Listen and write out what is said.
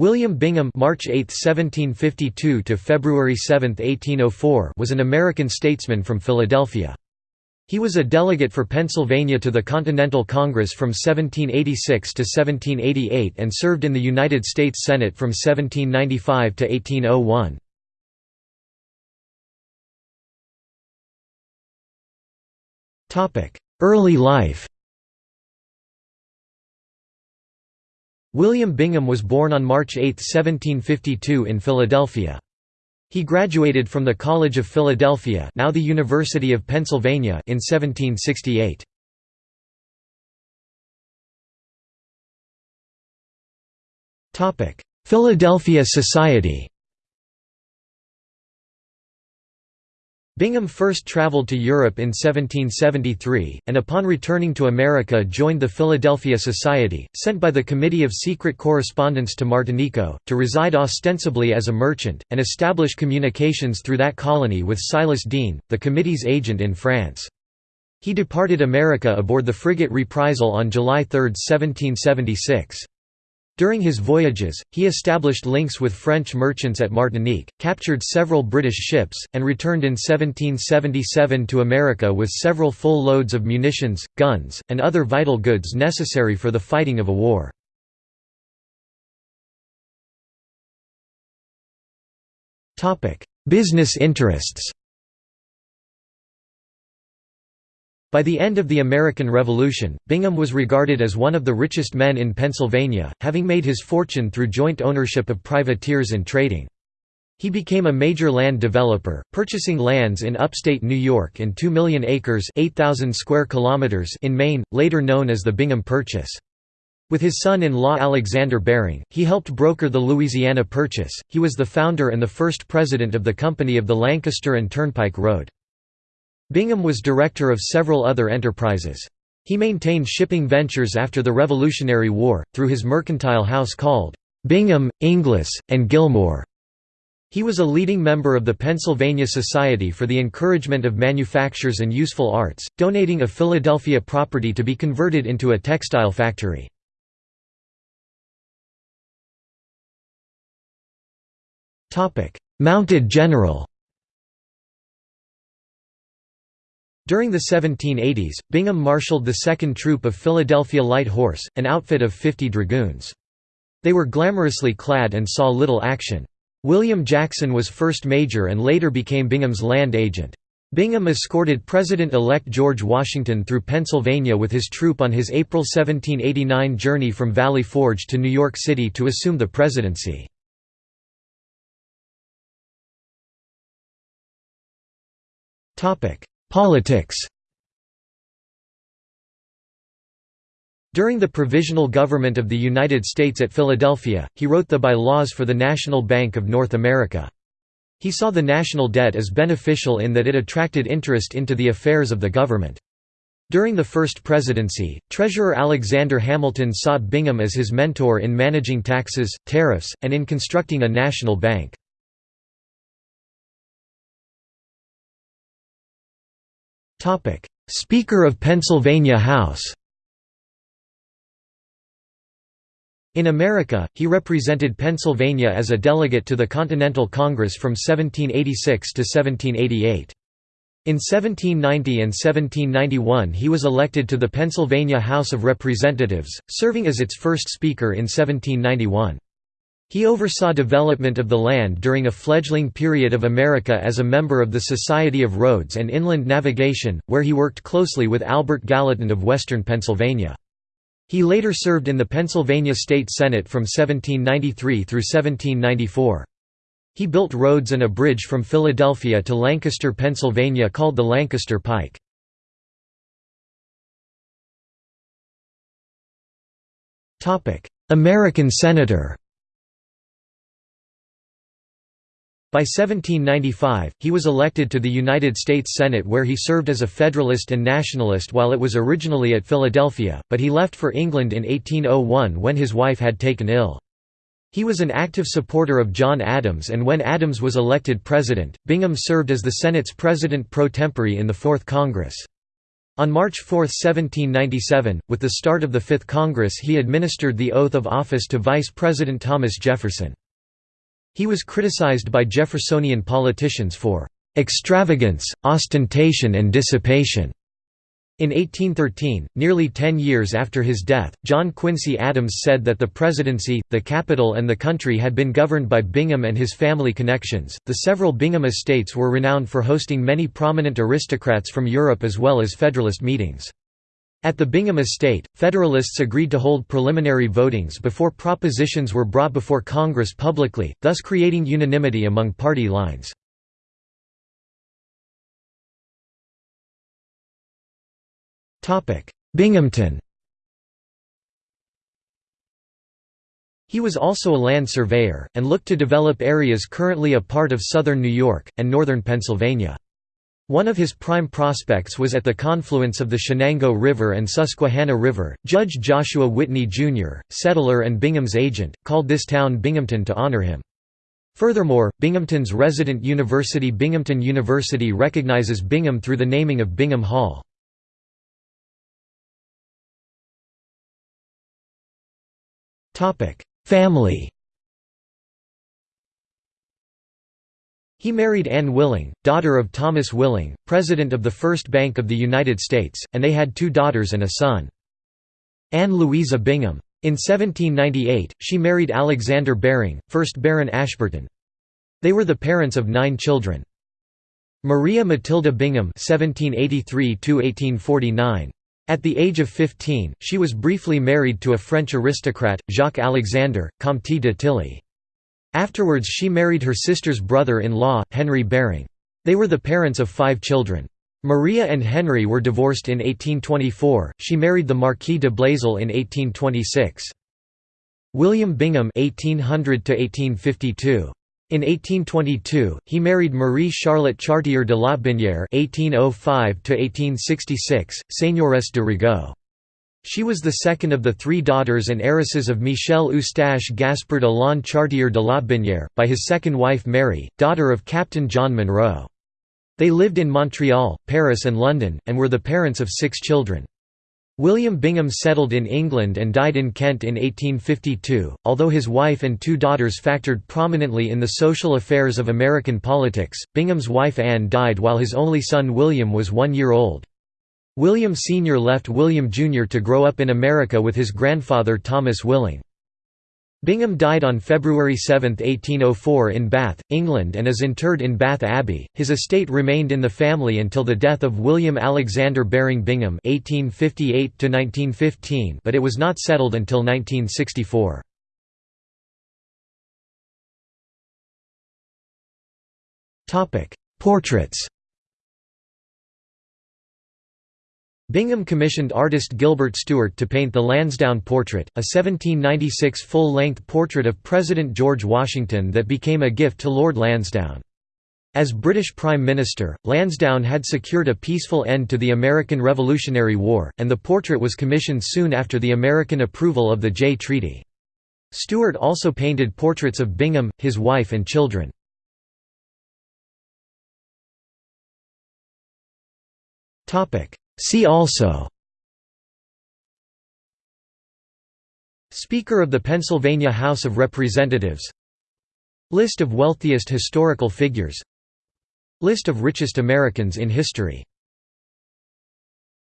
William Bingham March 8, 1752 to February 7, 1804 was an American statesman from Philadelphia. He was a delegate for Pennsylvania to the Continental Congress from 1786 to 1788 and served in the United States Senate from 1795 to 1801. Early life William Bingham was born on March 8, 1752 in Philadelphia. He graduated from the College of Philadelphia now the University of Pennsylvania in 1768. Philadelphia Society Bingham first traveled to Europe in 1773, and upon returning to America joined the Philadelphia Society, sent by the Committee of Secret Correspondence to Martinico, to reside ostensibly as a merchant, and establish communications through that colony with Silas Deane, the committee's agent in France. He departed America aboard the frigate Reprisal on July 3, 1776. During his voyages, he established links with French merchants at Martinique, captured several British ships, and returned in 1777 to America with several full loads of munitions, guns, and other vital goods necessary for the fighting of a war. Business interests By the end of the American Revolution, Bingham was regarded as one of the richest men in Pennsylvania, having made his fortune through joint ownership of privateers and trading. He became a major land developer, purchasing lands in upstate New York and 2 million acres 8,000 square kilometers in Maine, later known as the Bingham Purchase. With his son-in-law Alexander Baring, he helped broker the Louisiana Purchase. He was the founder and the first president of the Company of the Lancaster and Turnpike Road. Bingham was director of several other enterprises. He maintained shipping ventures after the Revolutionary War, through his mercantile house called Bingham, Inglis, and Gilmore. He was a leading member of the Pennsylvania Society for the Encouragement of Manufactures and Useful Arts, donating a Philadelphia property to be converted into a textile factory. Mounted General During the 1780s, Bingham marshaled the 2nd Troop of Philadelphia Light Horse, an outfit of 50 dragoons. They were glamorously clad and saw little action. William Jackson was first major and later became Bingham's land agent. Bingham escorted President-elect George Washington through Pennsylvania with his troop on his April 1789 journey from Valley Forge to New York City to assume the presidency. Politics During the Provisional Government of the United States at Philadelphia, he wrote the bylaws for the National Bank of North America. He saw the national debt as beneficial in that it attracted interest into the affairs of the government. During the first presidency, Treasurer Alexander Hamilton saw Bingham as his mentor in managing taxes, tariffs, and in constructing a national bank. Topic: Speaker of Pennsylvania House. In America, he represented Pennsylvania as a delegate to the Continental Congress from 1786 to 1788. In 1790 and 1791 he was elected to the Pennsylvania House of Representatives, serving as its first Speaker in 1791. He oversaw development of the land during a fledgling period of America as a member of the Society of Roads and Inland Navigation, where he worked closely with Albert Gallatin of western Pennsylvania. He later served in the Pennsylvania State Senate from 1793 through 1794. He built roads and a bridge from Philadelphia to Lancaster, Pennsylvania called the Lancaster Pike. American senator By 1795, he was elected to the United States Senate where he served as a Federalist and Nationalist while it was originally at Philadelphia, but he left for England in 1801 when his wife had taken ill. He was an active supporter of John Adams and when Adams was elected president, Bingham served as the Senate's president pro tempore in the Fourth Congress. On March 4, 1797, with the start of the Fifth Congress he administered the oath of office to Vice President Thomas Jefferson. He was criticized by Jeffersonian politicians for "...extravagance, ostentation and dissipation." In 1813, nearly ten years after his death, John Quincy Adams said that the presidency, the capital, and the country had been governed by Bingham and his family connections. The several Bingham estates were renowned for hosting many prominent aristocrats from Europe as well as Federalist meetings. At the Bingham estate, Federalists agreed to hold preliminary votings before propositions were brought before Congress publicly, thus creating unanimity among party lines. Binghamton He was also a land surveyor, and looked to develop areas currently a part of southern New York, and northern Pennsylvania. One of his prime prospects was at the confluence of the Chenango River and Susquehanna River. Judge Joshua Whitney, Jr., settler and Bingham's agent, called this town Binghamton to honor him. Furthermore, Binghamton's resident university Binghamton University recognizes Bingham through the naming of Bingham Hall. Family He married Anne Willing, daughter of Thomas Willing, president of the First Bank of the United States, and they had two daughters and a son. Anne Louisa Bingham. In 1798, she married Alexander Baring, 1st Baron Ashburton. They were the parents of nine children. Maria Matilda Bingham 1783 at the age of 15, she was briefly married to a French aristocrat, Jacques Alexander, Comte de Tilly. Afterwards she married her sister's brother-in-law, Henry Baring. They were the parents of five children. Maria and Henry were divorced in 1824, she married the Marquis de Blaisel in 1826. William Bingham 1800 -1852. In 1822, he married Marie Charlotte Chartier de Lotbinière (1805–1866), Seigneuress de Rigaud. She was the second of the three daughters and heiresses of Michel Eustache Gaspard Alain Chartier de Lotbinière, by his second wife Mary, daughter of Captain John Monroe. They lived in Montreal, Paris and London, and were the parents of six children. William Bingham settled in England and died in Kent in 1852. Although his wife and two daughters factored prominently in the social affairs of American politics, Bingham's wife Anne died while his only son William was one year old. William Sr. left William Jr. to grow up in America with his grandfather Thomas Willing. Bingham died on February 7, 1804 in Bath, England and is interred in Bath Abbey. His estate remained in the family until the death of William Alexander Baring Bingham (1858–1915), but it was not settled until 1964. Topic: Portraits. Bingham commissioned artist Gilbert Stuart to paint the Lansdowne Portrait, a 1796 full-length portrait of President George Washington that became a gift to Lord Lansdowne. As British Prime Minister, Lansdowne had secured a peaceful end to the American Revolutionary War, and the portrait was commissioned soon after the American approval of the Jay Treaty. Stuart also painted portraits of Bingham, his wife and children. See also Speaker of the Pennsylvania House of Representatives List of wealthiest historical figures List of richest Americans in history